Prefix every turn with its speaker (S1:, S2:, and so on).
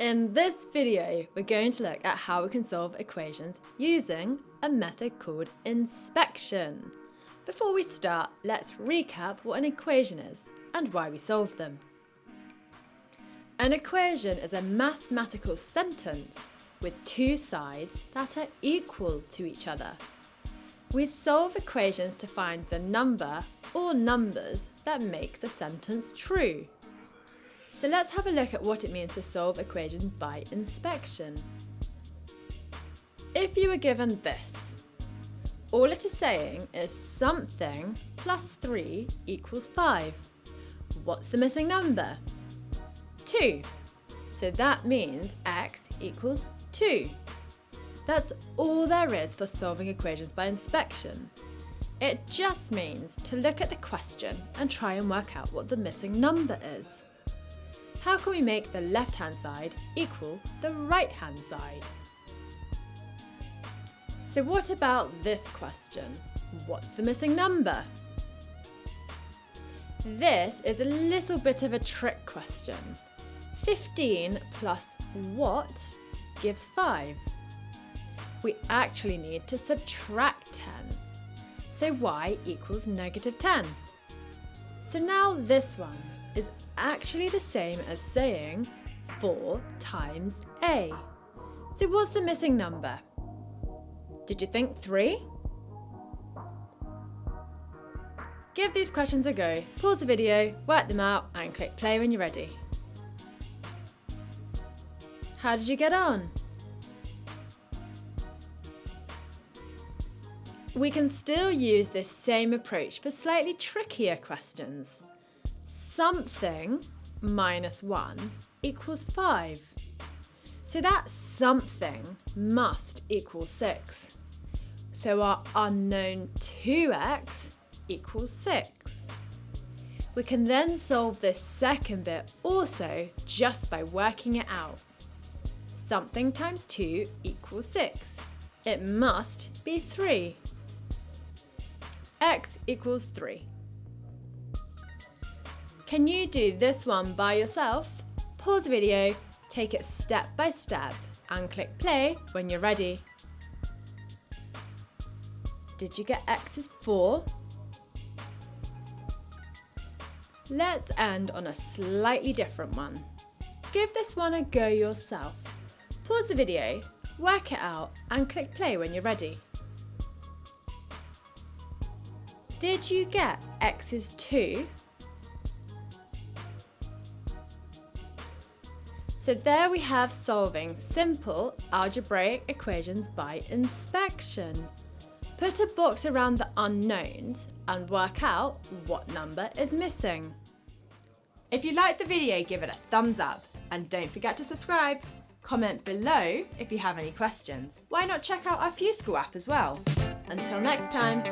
S1: In this video, we're going to look at how we can solve equations using a method called inspection. Before we start, let's recap what an equation is and why we solve them. An equation is a mathematical sentence with two sides that are equal to each other. We solve equations to find the number or numbers that make the sentence true. So let's have a look at what it means to solve equations by inspection. If you were given this, all it is saying is something plus 3 equals 5. What's the missing number? 2. So that means x equals 2. That's all there is for solving equations by inspection. It just means to look at the question and try and work out what the missing number is how can we make the left-hand side equal the right-hand side? So what about this question? What's the missing number? This is a little bit of a trick question. 15 plus what gives 5? We actually need to subtract 10. So y equals negative 10. So now this one is actually the same as saying 4 times A. So what's the missing number? Did you think 3? Give these questions a go, pause the video, work them out and click play when you're ready. How did you get on? We can still use this same approach for slightly trickier questions something minus 1 equals 5. So that something must equal 6. So our unknown 2x equals 6. We can then solve this second bit also just by working it out. Something times 2 equals 6. It must be 3. X equals 3. Can you do this one by yourself? Pause the video, take it step by step and click play when you're ready. Did you get X is 4? Let's end on a slightly different one. Give this one a go yourself. Pause the video, work it out and click play when you're ready. Did you get X is 2? So there we have solving simple algebraic equations by inspection. Put a box around the unknowns and work out what number is missing.
S2: If you liked the video, give it a thumbs up and don't forget to subscribe. Comment below if you have any questions. Why not check out our FuseSchool app as well? Until next time.